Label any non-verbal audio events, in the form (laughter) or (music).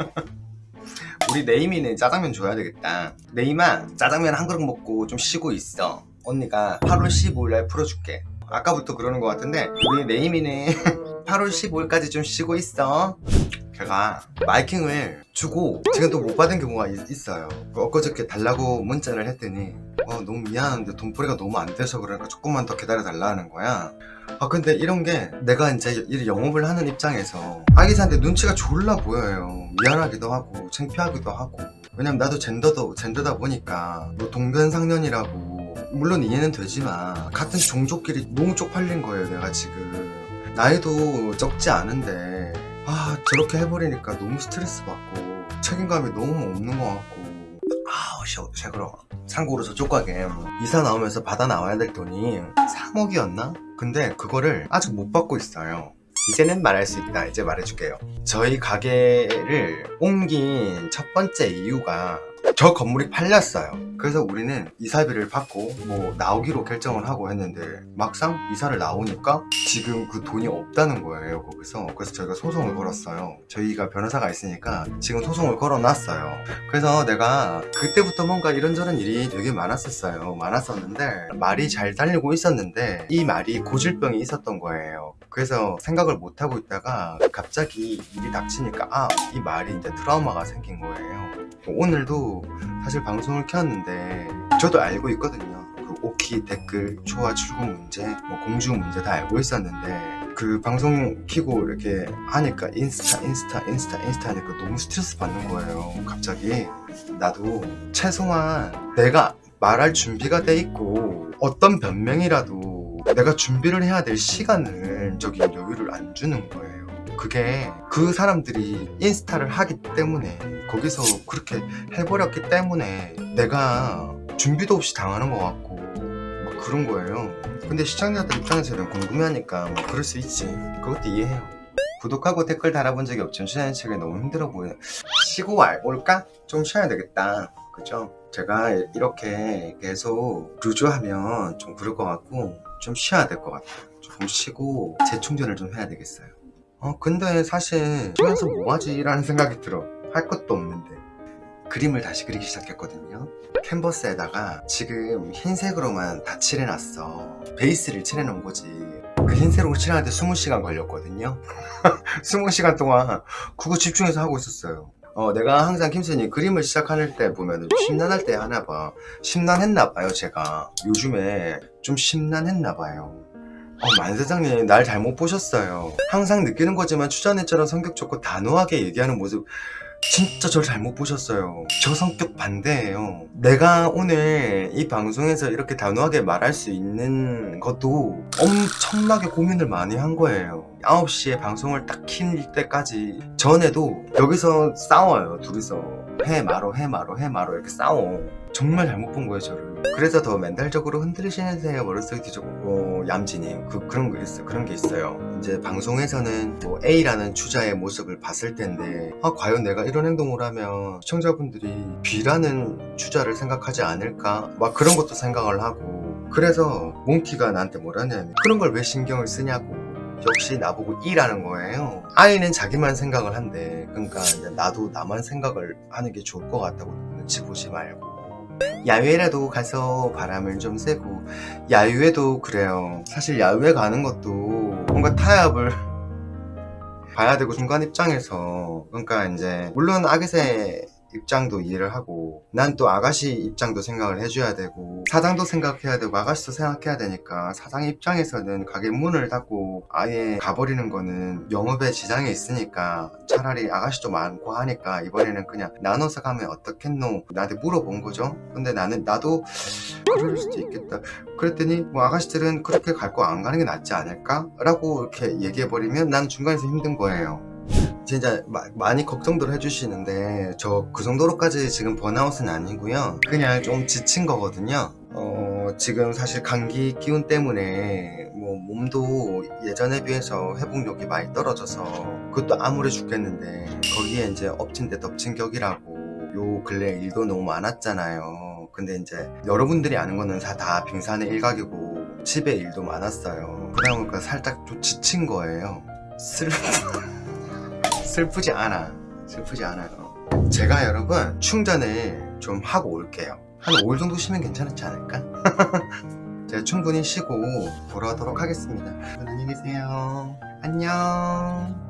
(laughs) 우리 네이미는 짜장면 줘야 되겠다. 네이마 짜장면 한 그릇 먹고 좀 쉬고 있어. 언니가 8월 15일날 풀어줄게. 아까부터 그러는 것 같은데 우리 네이미는 8월 15일까지 좀 쉬고 있어. 제가 마이킹을 주고 지금 또 못 받은 경우가 있, 어요. 엊그저께 달라고 문자를 했더니 어, 너무 미안한데 돈벌이가 너무 안 돼서 그러니까 조금만 더 기다려 달라는 거야. 아 근데 이런 게 내가 이제 이 영업을 하는 입장에서 아기사한테 눈치가 졸라 보여요. 미안하기도 하고 창피하기도 하고. 왜냐면 나도 젠더도 젠더다 보니까 뭐 동변상련이라고 물론 이해는 되지만 같은 종족끼리 너무 쪽팔린 거예요 내가 지금. 나이도 적지 않은데. 아 저렇게 해버리니까 너무 스트레스 받고 책임감이 너무 없는 것 같고 쉐그러. 참고로 저쪽 가게 이사 나오면서 받아 나와야 될 돈이 3억이었나? 근데 그거를 아직 못 받고 있어요. 이제는 말할 수 있다. 이제 말해줄게요. 저희 가게를 옮긴 첫 번째 이유가 저 건물이 팔렸어요. 그래서 우리는 이사비를 받고 뭐 나오기로 결정을 하고 했는데 막상 이사를 나오니까 지금 그 돈이 없다는 거예요 거기서. 그래서 저희가 소송을 걸었어요. 저희가 변호사가 있으니까 지금 소송을 걸어놨어요. 그래서 내가 그때부터 뭔가 이런저런 일이 되게 많았었어요. 많았었는데 말이 잘 달리고 있었는데 이 말이 고질병이 있었던 거예요 그래서 생각을 못하고 있다가 갑자기 일이 닥치니까 아 이 말이 이제 트라우마가 생긴 거예요. 오늘도 사실 방송을 켰는데 저도 알고 있거든요. 그 오키 댓글 초와 출근 문제 뭐 공주 문제 다 알고 있었는데 그 방송 키고 이렇게 하니까 인스타 인스타 인스타 인스타 하니까 너무 스트레스 받는 거예요. 갑자기. 나도 최소한 내가 말할 준비가 돼 있고 어떤 변명이라도 내가 준비를 해야 될 시간을 저기 여유를 안 주는 거예요. 그게 그 사람들이 인스타를 하기 때문에 거기서 그렇게 해버렸기 때문에 내가 준비도 없이 당하는 것 같고 막 그런 거예요. 근데 시청자들 입장에서는 궁금해하니까 뭐 그럴 수 있지. 그것도 이해해요. 구독하고 댓글 달아본 적이 없지만 쉬는 책이 너무 힘들어 보여 쉬고 올까? 좀 쉬어야 되겠다 그죠? 제가 이렇게 계속 루즈하면 좀 그럴 것 같고 좀 쉬어야 될 것 같아요. 조금 쉬고 재충전을 좀 해야 되겠어요. 어 근데 사실 쉬면서 뭐하지? 라는 생각이 들어. 할 것도 없는데. 그림을 다시 그리기 시작했거든요. 캔버스에다가 지금 흰색으로만 다 칠해놨어. 베이스를 칠해놓은 거지. 그 흰색으로 칠하는데 20시간 걸렸거든요. (laughs) 20시간 동안 그거 집중해서 하고 있었어요 어, 내가 항상 김선이 그림을 시작할 때 보면 심란할 때 하나 봐. 심란했나 봐요 제가. 요즘에 좀 심란했나 봐요. 어, 만사장님 날 잘못 보셨어요. 항상 느끼는 거지만 추자네처럼 성격 좋고 단호하게 얘기하는 모습 진짜 절 잘못 보셨어요. 저 성격 반대예요. 내가 오늘 이 방송에서 이렇게 단호하게 말할 수 있는 것도 엄청나게 고민을 많이 한 거예요. 9시에 방송을 딱 킬 때까지. 전에도 여기서 싸워요 둘이서 해 말어 해 말어 해 말어 이렇게 싸워. 정말 잘못 본 거예요 저를. 그래서 더 멘탈적으로 흔들리시는데요 머릿속이 뒤적고 얌진이 그, 그런 거 있어 그런 게 있어요. 이제 방송에서는 뭐 A라는 주자의 모습을 봤을 텐데 아 과연 내가 이런 행동을 하면 시청자분들이 B라는 주자를 생각하지 않을까? 막 그런 것도 생각을 하고. 그래서 몽키가 나한테 뭐라냐면 그런 걸 왜 신경을 쓰냐고 역시 나보고 E라는 거예요? 아이는 자기만 생각을 한대. 그러니까 나도 나만 생각을 하는 게 좋을 것 같다고 눈치 보지 말고. 야외라도 가서 바람을 좀 쐬고. 야유회도 그래요. 사실 야유회 가는 것도 뭔가 타협을 (laughs) 봐야 되고 중간 입장에서. 그러니까 이제 물론 아기새 입장도 이해를 하고 난 또 아가씨 입장도 생각을 해줘야 되고 사장도 생각해야 되고 아가씨도 생각해야 되니까 사장 입장에서는 가게 문을 닫고 아예 가버리는 거는 영업에 지장이 있으니까 차라리 아가씨도 많고 하니까 이번에는 그냥 나눠서 가면 어떻겠노? 나한테 물어본 거죠. 근데 나는 나도 그럴 수도 있겠다. 그랬더니 뭐 아가씨들은 그렇게 갈 거 안 가는 게 낫지 않을까? 라고 이렇게 얘기해버리면 난 중간에서 힘든 거예요 진짜 마, 많이 걱정들 해주시는데 저 그 정도로까지 지금 번아웃은 아니고요. 그냥 좀 지친 거거든요. 어, 지금 사실 감기 기운 때문에 뭐 몸도 예전에 비해서 회복력이 많이 떨어져서 그것도 암울해 죽겠는데 거기에 이제 엎친 데 덮친 격이라고 요 근래 일도 너무 많았잖아요. 근데 이제 여러분들이 아는 거는 다, 다 빙산의 일각이고 집에 일도 많았어요. 그러다 보니까 살짝 좀 지친 거예요. (laughs) 슬... 슬프지 않아. 슬프지 않아요. 제가 여러분 충전을 좀 하고 올게요. 한 5일 정도 쉬면 괜찮지 않을까? (laughs) 제가 충분히 쉬고 돌아오도록 하겠습니다. 안녕히 계세요. 안녕